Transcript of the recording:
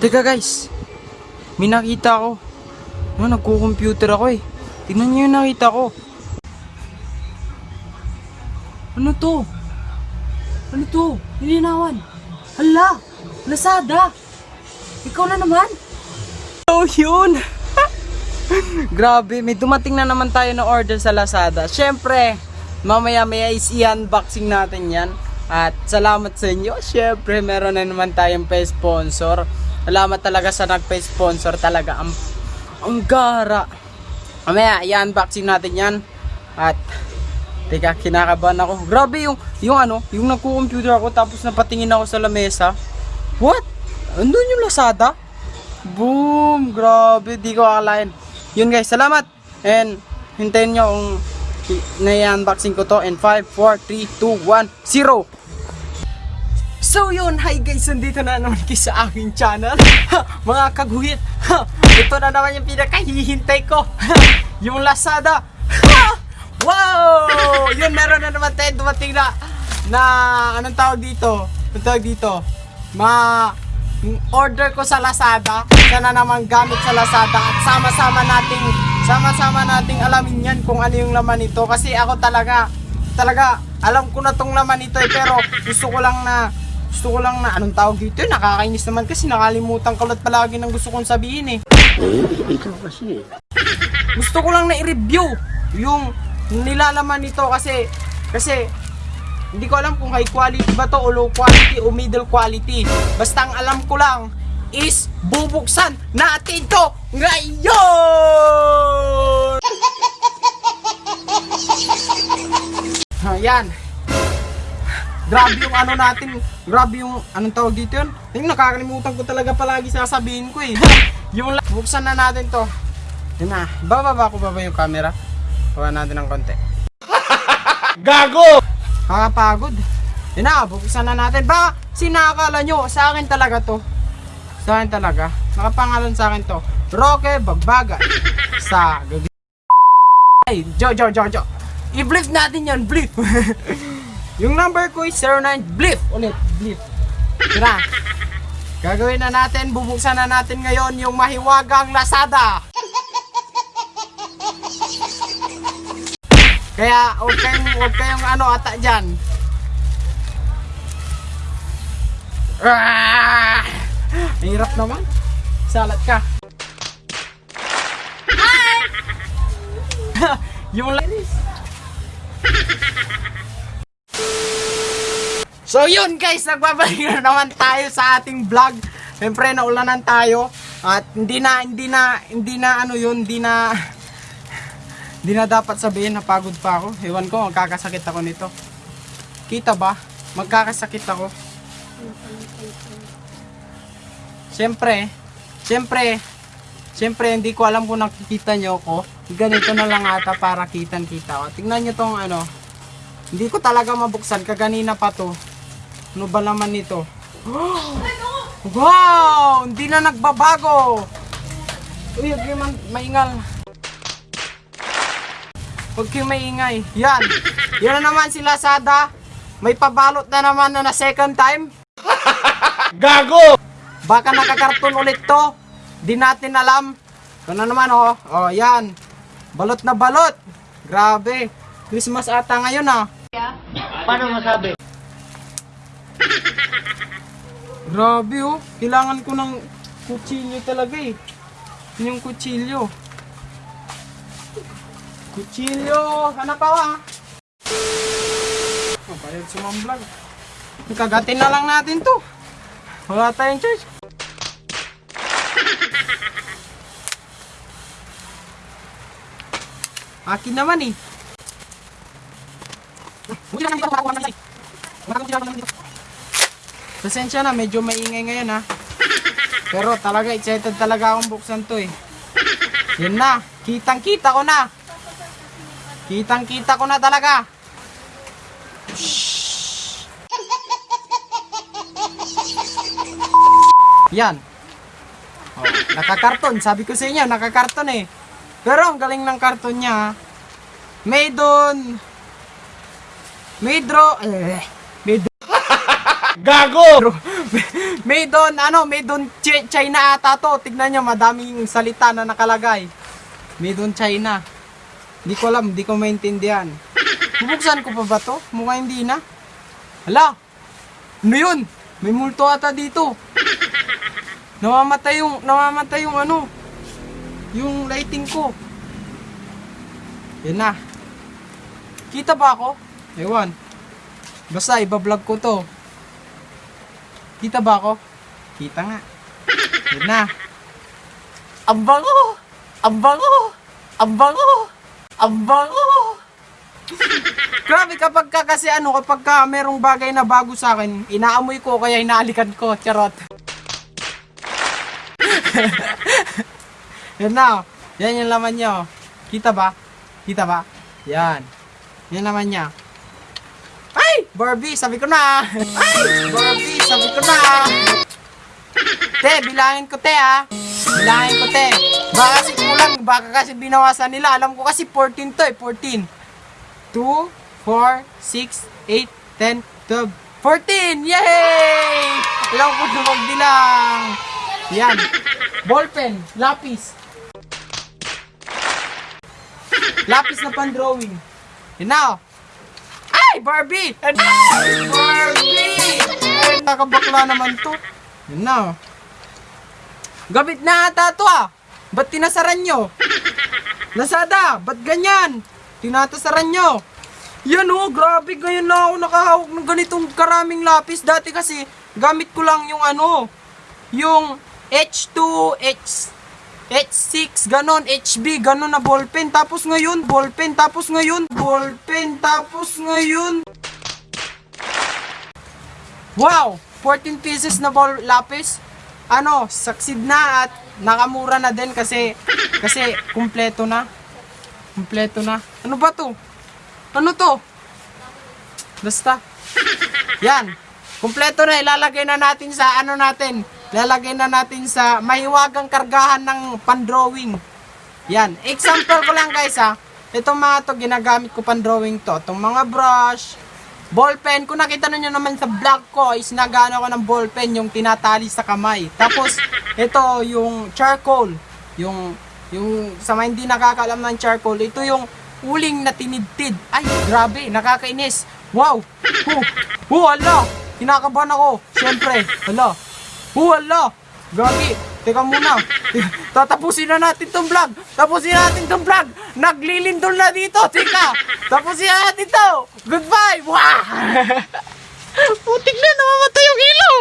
Teka guys, may nakita ako. Ano, nagko-computer ako eh. Tingnan niyo yung nakita ko. Ano to? Ano to? Nilinawan. Hala! Lazada! Ikaw na naman? Oh, yun! Grabe, may dumating na naman tayo na order sa Lazada. Siyempre, mamaya-maya is i-unboxing natin yan. At salamat sa inyo. Siyempre, meron na naman tayong pa-sponsor. Salamat talaga sa nagpa-sponsor talaga. Ang, ang gara. Mamaya, i-unboxing natin yan. At, teka, kinakabahan ako. Grabe yung, yung ano, yung nagko-computer ako tapos napatingin ako sa lamesa. What? Andun yung Lazada? Boom! Grabe, di ko akalain. Yun guys, salamat! And, hintayin nyo kung na-unboxing ko to. And 5, 4, 3, 2, 1, 0! So yun, hi guys, nandito na naman kayo sa aking channel. Ha, Mga kaguhit. Ha, Ito na naman yung pinakahihintay ko. Ha, Yung Lazada. Ha, Wow! Yun, meron na naman tayo dumating na Na, anong tawag dito? Anong tawag dito? Ma order ko sa Lazada. Sana naman gamit sa Lazada. At sama-sama nating sama-sama nating alamin yan kung ano yung laman nito. Kasi ako talaga talaga alam ko na tong laman nito eh, pero gusto ko lang na gusto ko lang na anong tawag dito eh, nakakainis naman kasi nakalimutan ko lahat palagi ng gusto kong sabihin eh gusto ko lang na i-review yung nilalaman nito kasi kasi hindi ko alam kung high quality ba to o low quality o middle quality. Basta ang alam ko lang is bubuksan natin to ngayon! Ayan. Grabe yung ano natin, grabe yung anong tawag dito yun? Yung nakakalimutan ko talaga palagi sasabihin ko eh. yung buksan na natin to. Yun na, bababa ko ba ba yung camera? Bawa natin ng konti. Gago! Kakapagod. Yun na, buksan na natin. Ba, sinakala nyo, sa akin talaga to. Sa akin talaga. Nakapangalan sa akin to. Roque Bagbaga. Sa gag... Ay, Jo, Jo, Jo, Jo. I-blip natin yan, blip. Yung number ko is 09, blip. Ulit, blip. Tira. Gagawin na natin, bubuksan na natin ngayon yung mahiwagang Lazada. Kaya huwag kayong, huwag kayong ano ata dyan. Ah! Hirap naman. Salat ka. Hi! yung linis. So yun guys, nagbabalik na naman tayo sa ating vlog. Siyempre naulanan tayo at hindi na hindi na hindi na ano yun, hindi na hindi na dapat sabihin na pagod pa ako. Ewan ko, magkakasakit ako nito. Kita ba? Magkakasakit ako. Siyempre, siyempre, siyempre hindi ko alam kung nakikita nyo ako. Ganito na lang ata para kitang kita ko. Tingnan nyo tong ano. Hindi ko talaga mabuksan. Kaganina pa to. Ano ba naman nito? Wow! Hindi na nagbabago! Uy, huwag kayo man- maingal. Huwag kayong maingay. Yan. Yan na naman si Lazada. May pabalot na naman na na second time. Gago! Baka nakakarton ulit to. Di natin alam. Ito na naman oh. Oh, yan. Balot na balot. Grabe. Christmas ata ngayon ah. Paano masabi? Grabe oh. Kailangan ko ng kutsilyo talaga eh. Yun Yung kutsilyo. Kutsilyo. Hanap ako ah. Oh, bayad sa mga vlog. Kagatin na lang natin to. Wala tayong charge. Akin naman eh. Pasensya na, medyo maingay ngayon ha. Pero talaga, excited talaga akong buksan to eh. Yun na, kitang kita ko na. Kitang kita ko na talaga. Shhh. Yan. Oh, nakakarton. Sabi ko sa inyo, nakakarton eh. Pero ang galing ng karton niya. ha. Made on... Made draw... Eh, Gago! may doon, ano, may doon Ch- China ata to. Tignan nyo, madaming salita na nakalagay. May doon China. Di ko alam, di ko maintindihan. Bubuksan ko pa ba to? Mukhang hindi na. Hala! Ano yun? May multo ata dito. Namamatay yung, namamatay yung ano, yung lighting ko. Yan na. Kita ba ako? Ewan. Basta, ibablog ko to. Kita ba ako? Kita nga. Yan na. Ang bango! Ang bango! Ang bango! Ang bango! Grabe kapag ka kasi ano, kapag ka merong bagay na bago sa akin, inaamoy ko kaya inaalikan ko. Charot. Yan na. Yan yung laman niya. oh. Kita ba? Kita ba? Yan. Yan naman niya. Ay! Barbie, sabi ko na. Ay! Barbie, sabi ko na. Te, bilangin ko te ah. Bilangin ko te. Baka kasi kulang, baka kasi binawasan nila. Alam ko kasi 14 to eh, 14. 2, 4, 6, 8, 10, 12, 14! Yay! Alam ko na magbilang. Yan. Ballpen, lapis. Lapis na pan-drawing. Yun na oh. Ay, Barbie! Ay, Barbie! Ay, nakabakla naman to. Yun na oh. Gabit na ata to ah. Ba't tinasaran nyo? Lazada, ba't ganyan? Tinatasaran nyo. Yan oh, grabe ngayon na ako nakahawak ng ganitong karaming lapis. Dati kasi, gamit ko lang yung ano, yung H2, H, H6, ganon, HB, ganon na ballpen. Tapos ngayon, ballpen. Tapos ngayon, ballpen. Tapos ngayon, Wow! 14 pieces na ball lapis. Ano, succeed na at nakamura na din kasi kasi kumpleto na. Kumpleto na. Ano ba 'to? Ano 'to? Basta. Yan. Kumpleto na ilalagay na natin sa ano natin. Ilalagay na natin sa mahiwagang kargahan ng pan-drawing. Yan. Example ko lang guys ha. Itong mga to ginagamit ko pan-drawing to. Itong mga brush, Ballpen, kung nakita nyo naman sa vlog ko, is nagano ko ng ballpen yung tinatali sa kamay. Tapos, ito yung charcoal. Yung, yung sa mga hindi nakakaalam ng charcoal, ito yung uling na tinidtid. Ay, grabe, nakakainis. Wow! Huh! Huh, ala! Kinakabahan ako. Siyempre, ala. Huh, ala! Gagi, teka muna. Tatapusin na natin tong vlog. Tapusin na natin tong vlog. Naglilindol na dito. Teka, tapusin na natin to. Goodbye. Wow! Putik na, namamatay yung ilaw.